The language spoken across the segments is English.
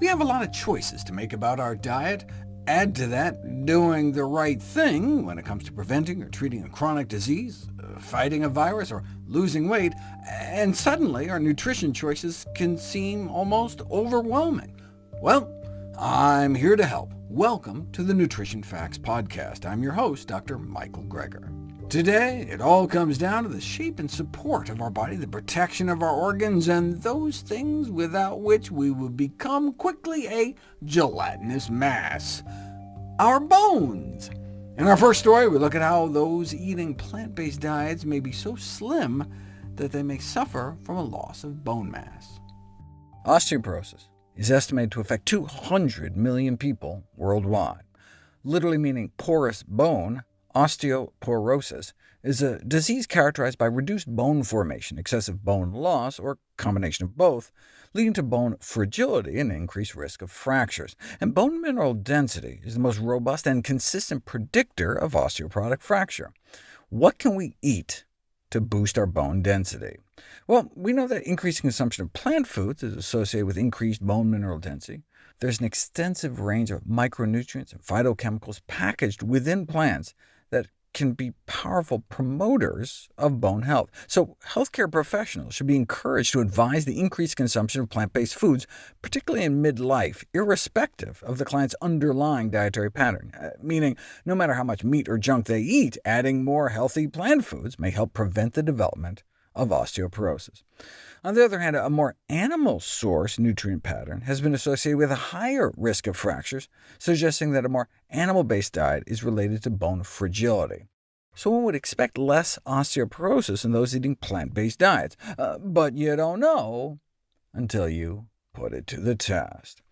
We have a lot of choices to make about our diet. Add to that doing the right thing when it comes to preventing or treating a chronic disease, uh, fighting a virus, or losing weight, and suddenly our nutrition choices can seem almost overwhelming. Well, I'm here to help. Welcome to the Nutrition Facts Podcast. I'm your host, Dr. Michael Greger. Today, it all comes down to the shape and support of our body, the protection of our organs, and those things without which we would become quickly a gelatinous mass. Our bones. In our first story, we look at how those eating plant-based diets may be so slim that they may suffer from a loss of bone mass. Osteoporosis is estimated to affect 200 million people worldwide, literally meaning porous bone Osteoporosis is a disease characterized by reduced bone formation, excessive bone loss, or combination of both, leading to bone fragility and increased risk of fractures. And bone mineral density is the most robust and consistent predictor of osteoporotic fracture. What can we eat to boost our bone density? Well, we know that increased consumption of plant foods is associated with increased bone mineral density. There's an extensive range of micronutrients and phytochemicals packaged within plants can be powerful promoters of bone health. So healthcare professionals should be encouraged to advise the increased consumption of plant-based foods, particularly in midlife, irrespective of the client's underlying dietary pattern, uh, meaning no matter how much meat or junk they eat, adding more healthy plant foods may help prevent the development of osteoporosis. On the other hand, a more animal-source nutrient pattern has been associated with a higher risk of fractures, suggesting that a more animal-based diet is related to bone fragility. So one would expect less osteoporosis in those eating plant-based diets, uh, but you don't know until you put it to the test.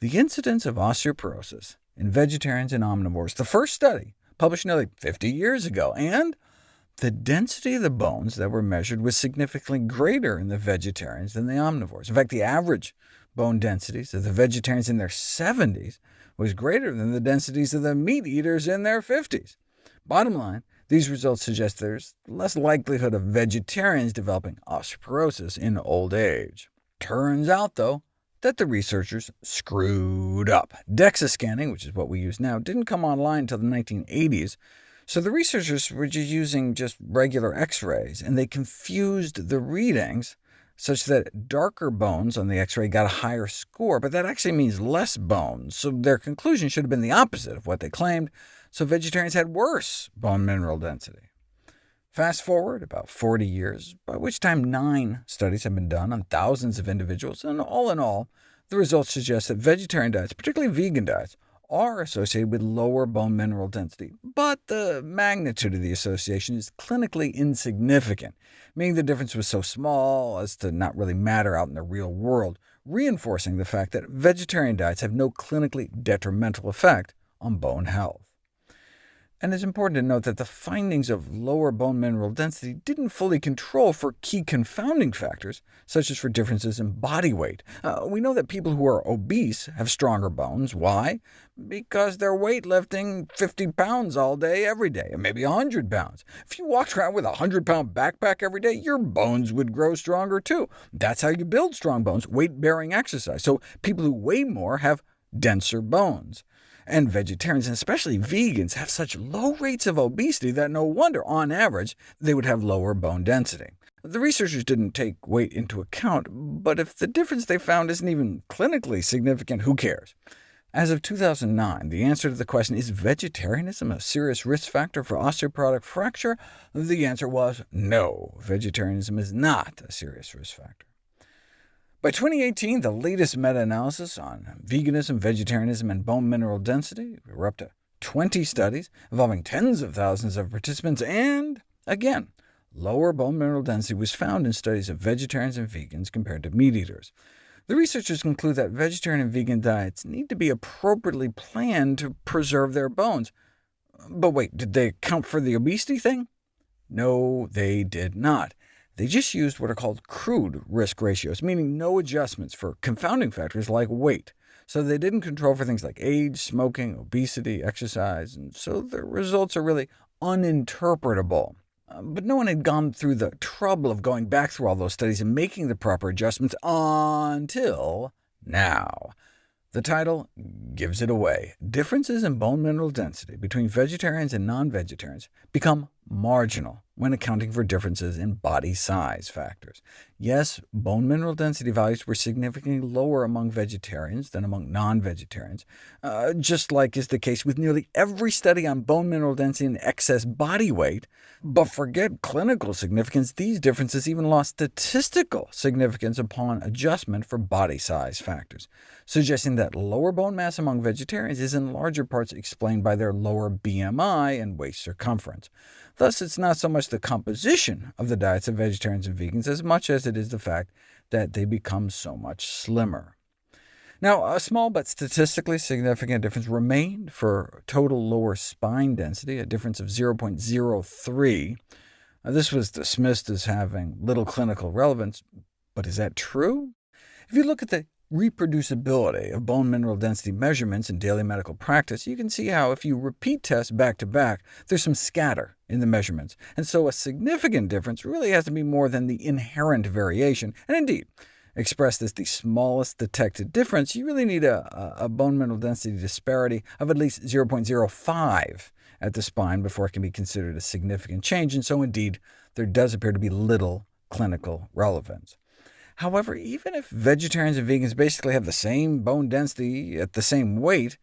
The incidence of osteoporosis in vegetarians and omnivores, the first study, published nearly 50 years ago, and the density of the bones that were measured was significantly greater in the vegetarians than the omnivores. In fact, the average bone densities of the vegetarians in their 70s was greater than the densities of the meat eaters in their 50s. Bottom line, these results suggest there's less likelihood of vegetarians developing osteoporosis in old age. Turns out, though, that the researchers screwed up. DEXA scanning, which is what we use now, didn't come online until the 1980s, so the researchers were just using just regular X-rays, and they confused the readings such that darker bones on the X-ray got a higher score, but that actually means less bones, so their conclusion should have been the opposite of what they claimed, so vegetarians had worse bone mineral density. Fast forward about 40 years, by which time nine studies have been done on thousands of individuals, and all in all, the results suggest that vegetarian diets, particularly vegan diets, are associated with lower bone mineral density, but the magnitude of the association is clinically insignificant, meaning the difference was so small as to not really matter out in the real world, reinforcing the fact that vegetarian diets have no clinically detrimental effect on bone health. And it's important to note that the findings of lower bone mineral density didn't fully control for key confounding factors, such as for differences in body weight. Uh, we know that people who are obese have stronger bones. Why? Because they're weightlifting 50 pounds all day, every day, and maybe 100 pounds. If you walked around with a 100-pound backpack every day, your bones would grow stronger too. That's how you build strong bones, weight-bearing exercise. So people who weigh more have denser bones. And vegetarians, and especially vegans, have such low rates of obesity that no wonder, on average, they would have lower bone density. The researchers didn't take weight into account, but if the difference they found isn't even clinically significant, who cares? As of 2009, the answer to the question, is vegetarianism a serious risk factor for osteoporotic fracture? The answer was no, vegetarianism is not a serious risk factor. By 2018, the latest meta-analysis on veganism, vegetarianism, and bone mineral density, we were up to 20 studies involving tens of thousands of participants, and, again, lower bone mineral density was found in studies of vegetarians and vegans compared to meat eaters. The researchers conclude that vegetarian and vegan diets need to be appropriately planned to preserve their bones. But wait, did they account for the obesity thing? No, they did not. They just used what are called crude risk ratios, meaning no adjustments for confounding factors like weight. So they didn't control for things like age, smoking, obesity, exercise, and so the results are really uninterpretable. Uh, but no one had gone through the trouble of going back through all those studies and making the proper adjustments until now. The title gives it away. Differences in bone mineral density between vegetarians and non-vegetarians become marginal when accounting for differences in body size factors. Yes, bone mineral density values were significantly lower among vegetarians than among non-vegetarians, uh, just like is the case with nearly every study on bone mineral density and excess body weight. But forget clinical significance, these differences even lost statistical significance upon adjustment for body size factors, suggesting that lower bone mass among vegetarians is in larger parts explained by their lower BMI and waist circumference. Thus, it's not so much the composition of the diets of vegetarians and vegans as much as it is the fact that they become so much slimmer. Now, a small but statistically significant difference remained for total lower spine density, a difference of 0.03. this was dismissed as having little clinical relevance, but is that true? If you look at the reproducibility of bone mineral density measurements in daily medical practice, you can see how if you repeat tests back to back, there's some scatter in the measurements, and so a significant difference really has to be more than the inherent variation, and indeed, expressed as the smallest detected difference, you really need a, a bone mineral density disparity of at least 0.05 at the spine before it can be considered a significant change, and so indeed, there does appear to be little clinical relevance. However, even if vegetarians and vegans basically have the same bone density at the same weight,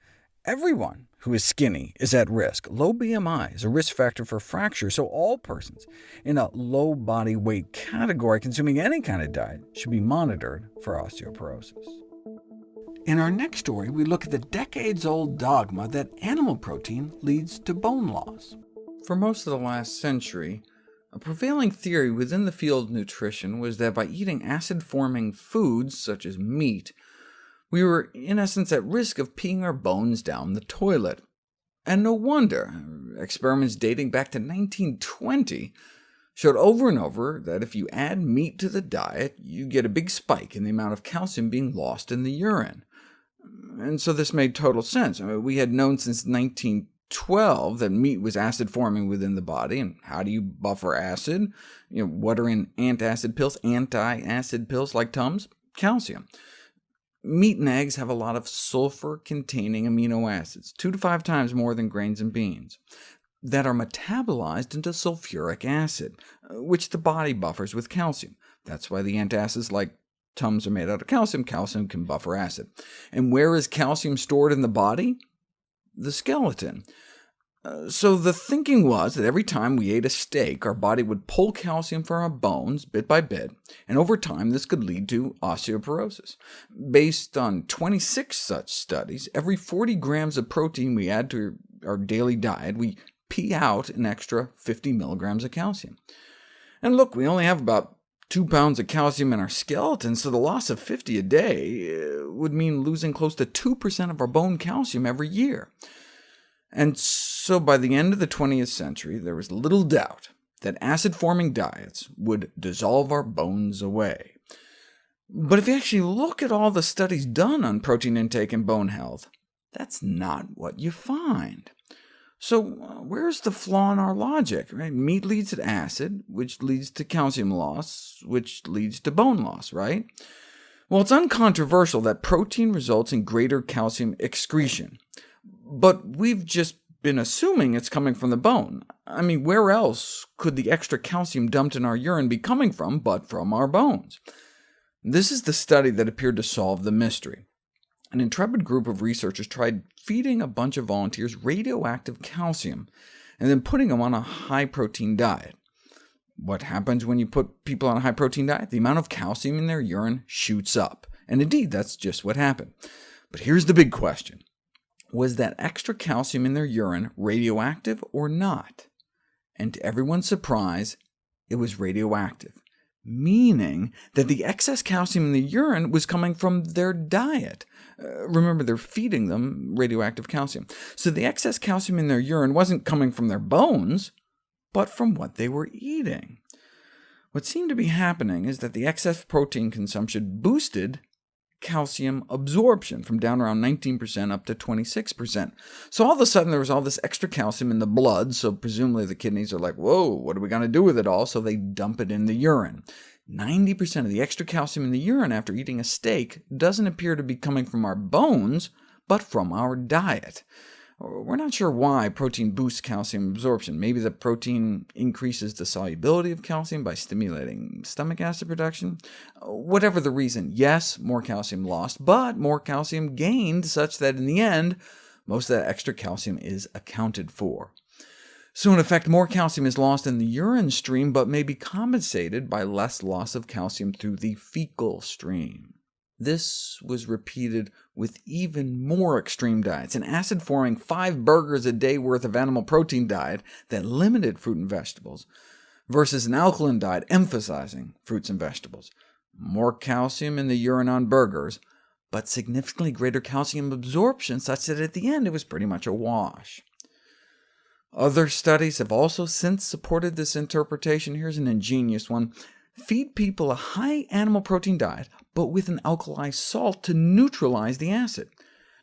everyone who is skinny is at risk. Low BMI is a risk factor for fracture, so all persons in a low body weight category consuming any kind of diet should be monitored for osteoporosis. In our next story, we look at the decades-old dogma that animal protein leads to bone loss. For most of the last century, a prevailing theory within the field of nutrition was that by eating acid-forming foods, such as meat, we were in essence at risk of peeing our bones down the toilet. And no wonder. Experiments dating back to 1920 showed over and over that if you add meat to the diet, you get a big spike in the amount of calcium being lost in the urine. And so this made total sense. I mean, we had known since 19 12 that meat was acid forming within the body. And how do you buffer acid? You know, what are in antacid pills? Anti-acid pills like Tums? Calcium. Meat and eggs have a lot of sulfur-containing amino acids, two to five times more than grains and beans, that are metabolized into sulfuric acid, which the body buffers with calcium. That's why the antacids like Tums are made out of calcium. Calcium can buffer acid. And where is calcium stored in the body? The skeleton. Uh, so the thinking was that every time we ate a steak, our body would pull calcium from our bones bit by bit, and over time this could lead to osteoporosis. Based on 26 such studies, every 40 grams of protein we add to our daily diet, we pee out an extra 50 milligrams of calcium. And look, we only have about 2 pounds of calcium in our skeleton, so the loss of 50 a day uh, would mean losing close to 2% of our bone calcium every year. And so by the end of the 20th century, there was little doubt that acid-forming diets would dissolve our bones away. But if you actually look at all the studies done on protein intake and bone health, that's not what you find. So where's the flaw in our logic? Right? Meat leads to acid, which leads to calcium loss, which leads to bone loss, right? Well, it's uncontroversial that protein results in greater calcium excretion, but we've just been assuming it's coming from the bone. I mean, where else could the extra calcium dumped in our urine be coming from but from our bones? This is the study that appeared to solve the mystery. An intrepid group of researchers tried feeding a bunch of volunteers radioactive calcium, and then putting them on a high-protein diet. What happens when you put people on a high-protein diet? The amount of calcium in their urine shoots up. And indeed, that's just what happened. But here's the big question was that extra calcium in their urine radioactive or not? And to everyone's surprise, it was radioactive, meaning that the excess calcium in the urine was coming from their diet. Uh, remember, they're feeding them radioactive calcium. So the excess calcium in their urine wasn't coming from their bones, but from what they were eating. What seemed to be happening is that the excess protein consumption boosted calcium absorption from down around 19% up to 26%. So all of a sudden there was all this extra calcium in the blood, so presumably the kidneys are like, whoa, what are we going to do with it all? So they dump it in the urine. 90% of the extra calcium in the urine after eating a steak doesn't appear to be coming from our bones, but from our diet. We're not sure why protein boosts calcium absorption. Maybe the protein increases the solubility of calcium by stimulating stomach acid production? Whatever the reason, yes, more calcium lost, but more calcium gained, such that in the end, most of that extra calcium is accounted for. So in effect, more calcium is lost in the urine stream, but may be compensated by less loss of calcium through the fecal stream. This was repeated with even more extreme diets, an acid-forming five burgers a day worth of animal protein diet that limited fruit and vegetables, versus an alkaline diet emphasizing fruits and vegetables. More calcium in the urine on burgers, but significantly greater calcium absorption, such that at the end it was pretty much a wash. Other studies have also since supported this interpretation. Here's an ingenious one. Feed people a high animal protein diet, but with an alkali salt to neutralize the acid.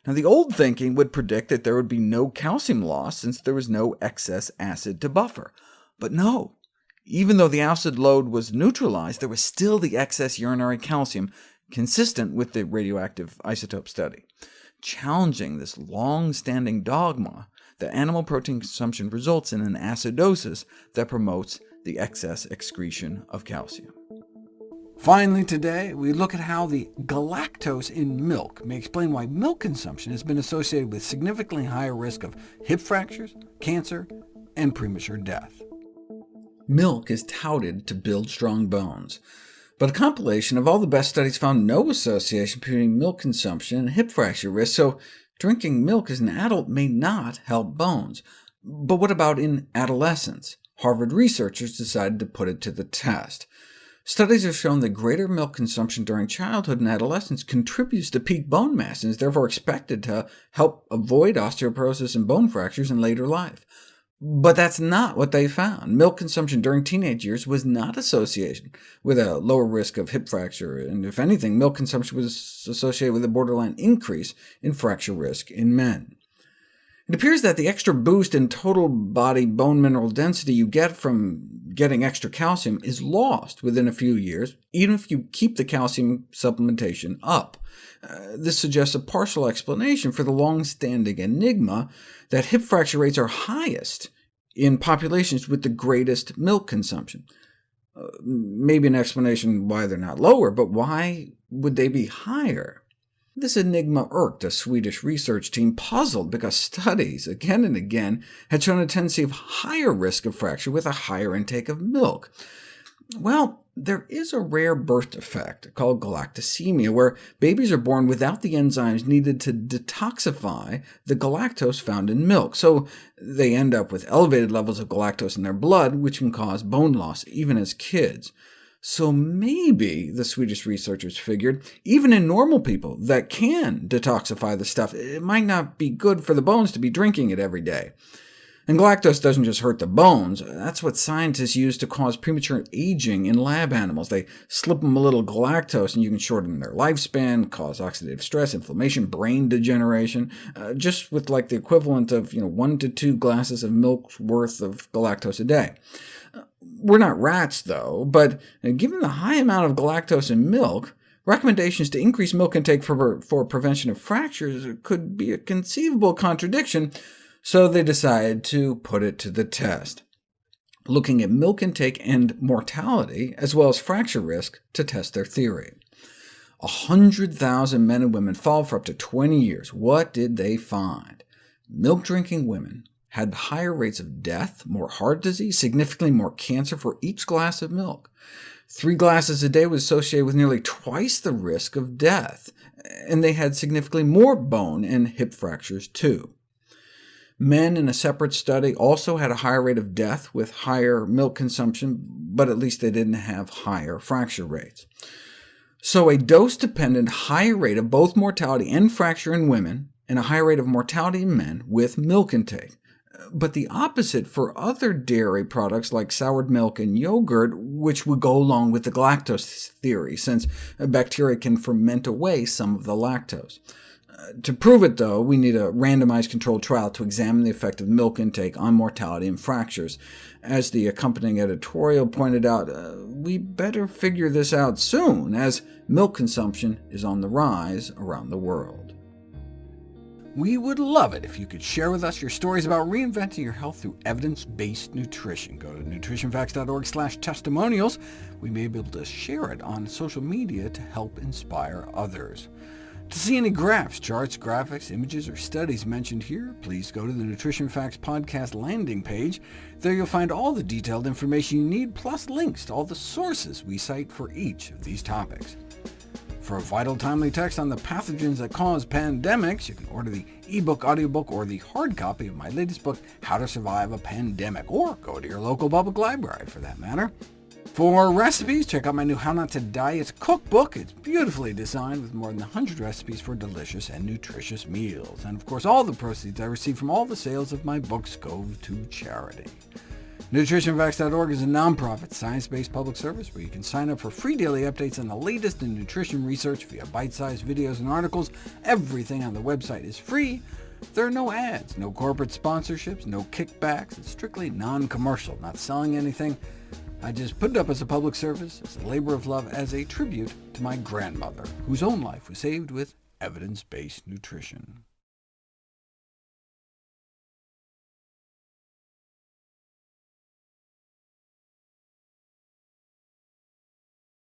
Now, the old thinking would predict that there would be no calcium loss since there was no excess acid to buffer. But no, even though the acid load was neutralized, there was still the excess urinary calcium, consistent with the radioactive isotope study. Challenging this long-standing dogma, the animal protein consumption results in an acidosis that promotes the excess excretion of calcium. Finally today, we look at how the galactose in milk may explain why milk consumption has been associated with significantly higher risk of hip fractures, cancer, and premature death. Milk is touted to build strong bones, but a compilation of all the best studies found no association between milk consumption and hip fracture risk, so Drinking milk as an adult may not help bones. But what about in adolescence? Harvard researchers decided to put it to the test. Studies have shown that greater milk consumption during childhood and adolescence contributes to peak bone mass, and is therefore expected to help avoid osteoporosis and bone fractures in later life. But that's not what they found. Milk consumption during teenage years was not associated with a lower risk of hip fracture, and if anything, milk consumption was associated with a borderline increase in fracture risk in men. It appears that the extra boost in total body bone mineral density you get from getting extra calcium is lost within a few years, even if you keep the calcium supplementation up. Uh, this suggests a partial explanation for the long-standing enigma that hip fracture rates are highest in populations with the greatest milk consumption. Uh, maybe an explanation why they're not lower, but why would they be higher? This enigma irked a Swedish research team, puzzled because studies, again and again, had shown a tendency of higher risk of fracture with a higher intake of milk. Well, there is a rare birth defect called galactosemia, where babies are born without the enzymes needed to detoxify the galactose found in milk, so they end up with elevated levels of galactose in their blood, which can cause bone loss even as kids. So maybe, the Swedish researchers figured, even in normal people that can detoxify the stuff, it might not be good for the bones to be drinking it every day. And galactose doesn't just hurt the bones, that's what scientists use to cause premature aging in lab animals. They slip them a little galactose, and you can shorten their lifespan, cause oxidative stress, inflammation, brain degeneration, uh, just with like the equivalent of you know, one to two glasses of milk's worth of galactose a day. We're not rats, though, but uh, given the high amount of galactose in milk, recommendations to increase milk intake for, for prevention of fractures could be a conceivable contradiction, so they decided to put it to the test, looking at milk intake and mortality, as well as fracture risk, to test their theory. 100,000 men and women followed for up to 20 years. What did they find? Milk-drinking women had higher rates of death, more heart disease, significantly more cancer for each glass of milk. Three glasses a day was associated with nearly twice the risk of death, and they had significantly more bone and hip fractures too. Men in a separate study also had a higher rate of death with higher milk consumption, but at least they didn't have higher fracture rates. So a dose-dependent higher rate of both mortality and fracture in women, and a higher rate of mortality in men with milk intake. But the opposite for other dairy products like soured milk and yogurt, which would go along with the galactose theory, since bacteria can ferment away some of the lactose. Uh, to prove it, though, we need a randomized controlled trial to examine the effect of milk intake on mortality and fractures. As the accompanying editorial pointed out, uh, we better figure this out soon, as milk consumption is on the rise around the world. We would love it if you could share with us your stories about reinventing your health through evidence-based nutrition. Go to nutritionfacts.org slash testimonials. We may be able to share it on social media to help inspire others. To see any graphs, charts, graphics, images, or studies mentioned here, please go to the Nutrition Facts podcast landing page. There you'll find all the detailed information you need, plus links to all the sources we cite for each of these topics. For a vital, timely text on the pathogens that cause pandemics, you can order the ebook, audiobook, or the hard copy of my latest book, How to Survive a Pandemic, or go to your local public library, for that matter. For recipes, check out my new How Not to Diet cookbook. It's beautifully designed with more than 100 recipes for delicious and nutritious meals. And of course, all the proceeds I receive from all the sales of my books go to charity. NutritionFacts.org is a nonprofit, science-based public service where you can sign up for free daily updates on the latest in nutrition research via bite-sized videos and articles. Everything on the website is free. There are no ads, no corporate sponsorships, no kickbacks. It's strictly non-commercial, not selling anything. I just put it up as a public service, as a labor of love, as a tribute to my grandmother, whose own life was saved with evidence-based nutrition.